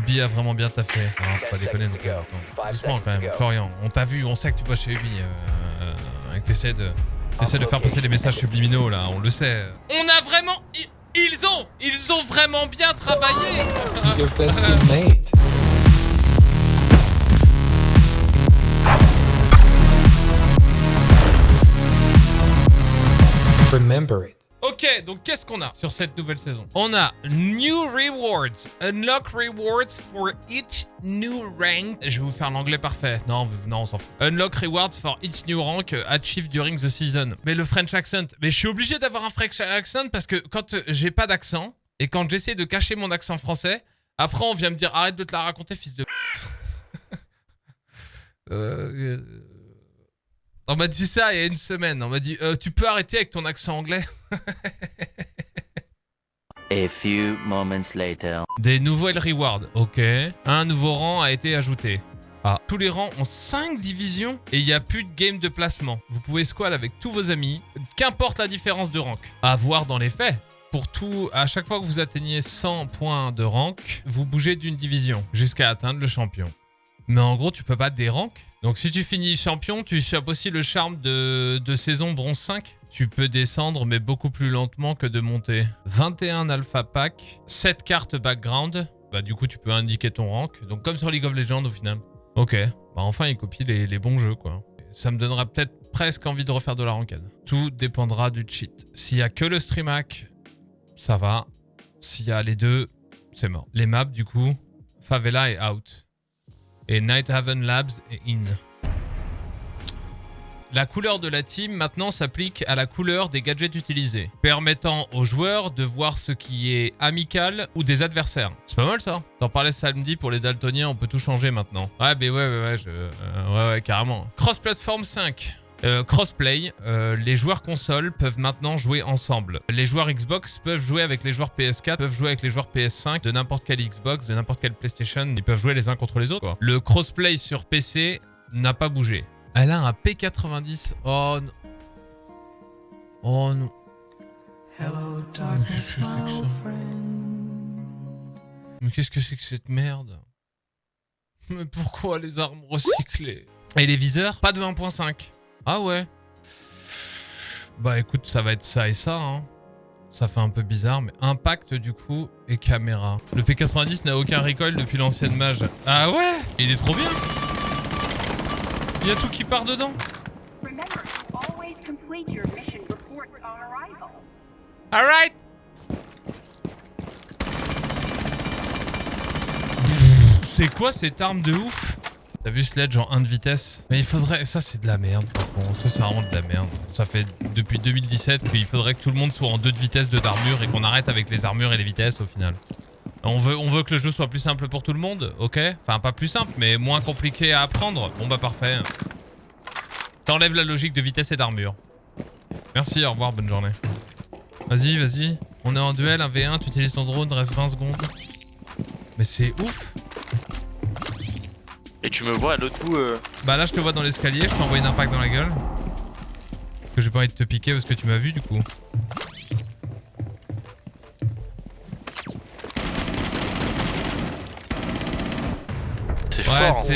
Ubi a vraiment bien taffé. Non, faut pas déconner non plus. Attends, Doucement quand même, Florian. On t'a vu, on sait que tu bosses chez Ubi. Euh, euh, et que t'essaies de, t'essaies de faire passer les messages subliminaux là, on le sait. On a vraiment... Ils ont Ils ont vraiment bien travaillé Your best teammate. Remember it. Ok, donc qu'est-ce qu'on a sur cette nouvelle saison? On a New Rewards. Unlock rewards for each new rank. Je vais vous faire l'anglais parfait. Non, non, on s'en fout. Unlock rewards for each new rank achieved during the season. Mais le French accent. Mais je suis obligé d'avoir un French accent parce que quand euh, j'ai pas d'accent et quand j'essaie de cacher mon accent français, après on vient me dire arrête de te la raconter, fils de. Euh, euh, On m'a dit ça il y a une semaine. On m'a dit tu peux arrêter avec ton accent anglais? A few moments later. Des nouvelles rewards, ok. Un nouveau rang a été ajouté. Ah, tous les rangs ont 5 divisions et il n'y a plus de game de placement. Vous pouvez squad avec tous vos amis, qu'importe la différence de rank. À voir dans les faits. Pour tout, à chaque fois que vous atteignez 100 points de rank, vous bougez d'une division jusqu'à atteindre le champion. Mais en gros, tu peux pas des ranks. Donc si tu finis champion, tu chopes aussi le charme de, de saison bronze 5. Tu peux descendre, mais beaucoup plus lentement que de monter. 21 alpha pack, 7 cartes background. Bah du coup, tu peux indiquer ton rank. Donc comme sur League of Legends au final. Ok. Bah enfin, il copie les, bons jeux, quoi. Ça me donnera peut-être presque envie de refaire de la ranked. Tout dépendra du cheat. S'il y a que le stream hack, ça va. S'il y a les deux, c'est mort. Les maps, du coup, Favela est out. Et Night Haven Labs est in. La couleur de la team maintenant s'applique à la couleur des gadgets utilisés, permettant aux joueurs de voir ce qui est amical ou des adversaires. C'est pas mal ça T'en parlais samedi pour les daltoniens, on peut tout changer maintenant. Ouais, mais ouais, ouais, ouais, euh, ouais, carrément. Cross-platform 5. Euh, crossplay, euh, les joueurs console peuvent maintenant jouer ensemble. Les joueurs Xbox peuvent jouer avec les joueurs PS4, peuvent jouer avec les joueurs PS5 de n'importe quelle Xbox, de n'importe quelle PlayStation. Ils peuvent jouer les uns contre les autres. quoi. Le crossplay sur PC n'a pas bougé. Elle a un P90. Oh non. Oh non. Mais qu'est-ce que c'est que ça Mais qu'est-ce que c'est que cette merde? Mais pourquoi les armes recyclées? Et les viseurs? Pas de 1.5. Ah ouais Bah écoute, ça va être ça et ça, hein. Ça fait un peu bizarre, mais impact du coup et caméra. Le P90 n'a aucun recoil depuis l'ancienne mage. Ah ouais? Il est trop bien Il y a tout qui part dedans. Alright C'est quoi cette arme de ouf? T'as vu Sledge en 1 de vitesse? Mais il faudrait... Ça c'est de la merde. Bon, ça c'est vraiment de la merde. Ça fait depuis 2017 qu'il faudrait que tout le monde soit en 2 de vitesse, 2 d'armure et qu'on arrête avec les armures et les vitesses au final. On veut, on veut que le jeu soit plus simple pour tout le monde, ok Enfin pas plus simple, mais moins compliqué à apprendre. Bon bah parfait. T'enlèves la logique de vitesse et d'armure. Merci, au revoir, bonne journée. Vas-y, vas-y. On est en duel, un V1, tu utilises ton drone, reste 20 secondes. Mais c'est ouf Et tu me vois à l'autre bout. euh, Bah là je te vois dans l'escalier, je t'envoie une impact dans la gueule. Parce que j'ai pas envie de te piquer parce que tu m'as vu du coup. Fort.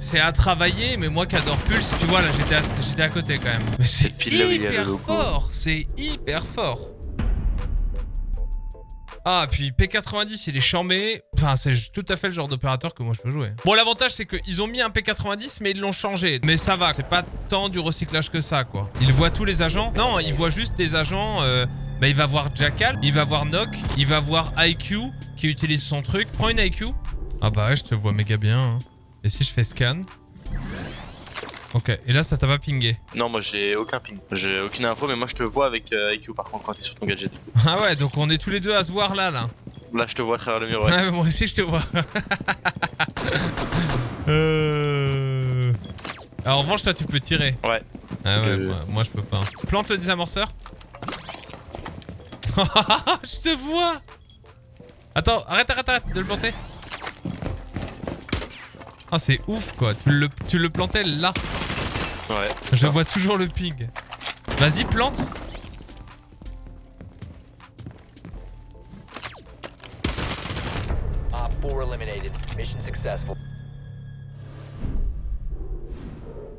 c'est à travailler, mais moi qui adore Pulse, tu vois là j'étais à, côté quand même. Mais c'est hyper fort, c'est hyper fort. Ah, puis P90, il est chambé. Enfin, c'est tout à fait le genre d'opérateur que moi je peux jouer. Bon, l'avantage, c'est qu'ils ont mis un P90, mais ils l'ont changé. Mais ça va, c'est pas tant du recyclage que ça, quoi. Il voit tous les agents Non, il voit juste des agents. euh, bah, il va voir Jackal, il va voir Nock, il va voir IQ qui utilise son truc. Prends une IQ. Ah bah ouais, je te vois méga bien. hein. Et si je fais scan Ok, et là, ça t'a pas pingé. Non, moi j'ai aucun ping. J'ai aucune info, mais moi je te vois avec euh, IQ par contre quand t'es sur ton gadget. Ah ouais, donc on est tous les deux à se voir là, là. Là, je te vois à travers le mur. Ouais. Ouais, mais moi aussi je te vois. euh... Alors, en revanche, toi tu peux tirer. Ouais. Ah ouais, Euh. moi, moi, je peux pas. Plante le désamorceur. je te vois. Attends, arrête, arrête, arrête de le planter. Ah, c'est ouf quoi. Tu le, tu le plantais là. Ouais. Je vois toujours le ping. Vas-y, plante. Op 4 eliminated. Mission successful.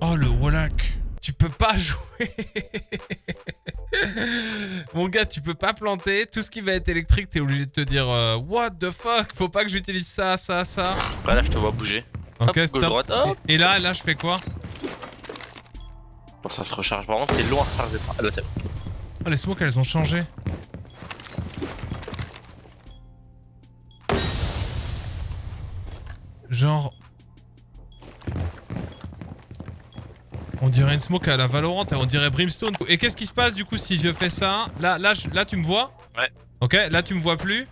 Oh le Wallach Tu peux pas jouer Mon gars, tu peux pas planter. Tout ce qui va être électrique, t'es obligé de te dire euh, What the fuck? Faut pas que j'utilise ça, ça, ça. Ouais, là, je te vois bouger. Ok, Hop, gauche, stop. droite, hop. Et là, là, je fais quoi Bon, ça se recharge. Contre, c'est long à recharger. Ah, t'as- Oh, les smokes, elles ont changé. Genre... On dirait une smoke à la Valorant, et on dirait Brimstone. Et qu'est-ce qui se passe du coup si je fais ça? Là, là, je- là, tu me vois? Ouais. Ok, là, tu me vois plus?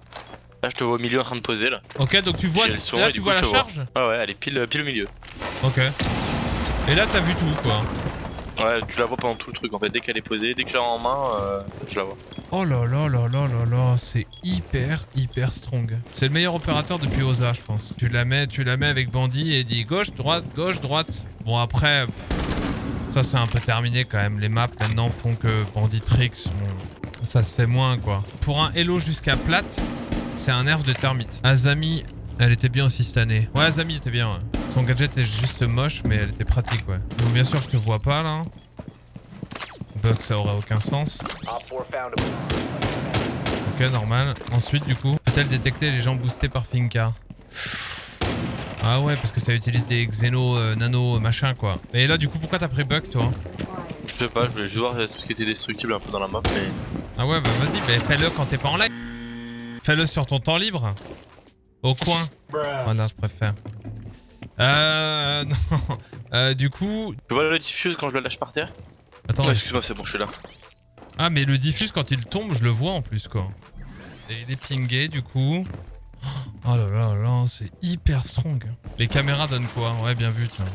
Là, je te vois au milieu en train de poser là. Ok, donc tu vois, J'ai le son, là, tu vois la te vois. charge Ah ouais, elle est pile, pile au milieu. Ok. Et là, t'as vu tout, quoi. Ouais, tu la vois pendant tout le truc en fait. Dès qu'elle est posée, dès que je l'ai en main, euh, je la vois. Oh là là là là là là, c'est hyper hyper strong. C'est le meilleur opérateur depuis Oza, je pense. Tu la mets, tu la mets avec Bandit et dit gauche, droite, gauche, droite. Bon après, ça c'est un peu terminé quand même. Les maps maintenant font que Bandit Tricks, bon, ça se fait moins quoi. Pour un Hello jusqu'à plate, c'est un nerf de termite. Azami, elle était bien aussi cette année. Ouais, Azami était bien. ouais. Son gadget est juste moche, mais elle était pratique ouais. Donc bien sûr je te vois pas là. Bug ça aurait aucun sens. Op 4 found a Ok, normal. Ensuite, du coup, peut-elle détecter les gens boostés par Finka? Ah ouais, parce que ça utilise des xéno, euh, nano, machin, quoi. Et là, du coup, pourquoi t'as pris bug, toi? Je sais pas, je voulais juste voir euh, tout ce qui était destructible un peu dans la map, mais. Ah ouais, bah vas-y, bah, fais-le quand t'es pas en live. Fais-le sur ton temps libre. Au coin. Voilà, je préfère. Euh... Non. Euh, du coup... Tu vois le diffuse quand je le lâche par terre Attends, Ouais, Excuse-moi, c'est bon, je suis là. Ah, mais le diffuse, quand il tombe, je le vois en plus, quoi. Et il est pingé, du coup. Oh là là là, c'est hyper strong. Les caméras donnent quoi? Ouais, bien vu, tiens.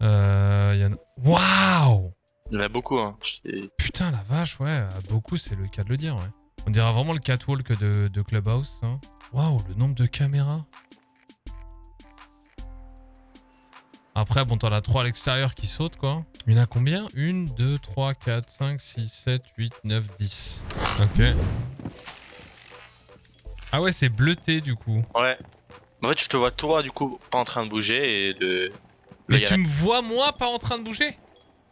Euh... y en a- Waouh Il y en a beaucoup, hein. Putain, la vache, ouais. Beaucoup, c'est le cas de le dire, ouais. On dirait vraiment le catwalk de, de Clubhouse, hein. Waouh, le nombre de caméras. Après, bon, t'en as 3 à l'extérieur qui sautent, quoi. Il y en a combien? 1, 2, 3, 4, 5, 6, 7, 8, 9, 10. Ok. Ah ouais, c'est bleuté, du coup. Ouais. En fait, je te vois toi, du coup, pas en train de bouger et de. Mais Là, tu me vois, moi, pas en train de bouger?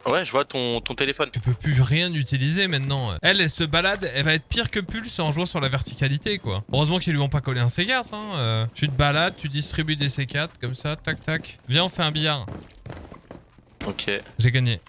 Ouais, je vois ton, ton téléphone. Tu peux plus rien utiliser maintenant. Elle, elle se balade, elle va être pire que Pulse en jouant sur la verticalité, quoi. Heureusement qu'ils lui ont pas collé un C4, hein. euh. tu te balades, tu distribues des C4, comme ça, tac tac. Viens, on fait un billard. Ok. J'ai gagné.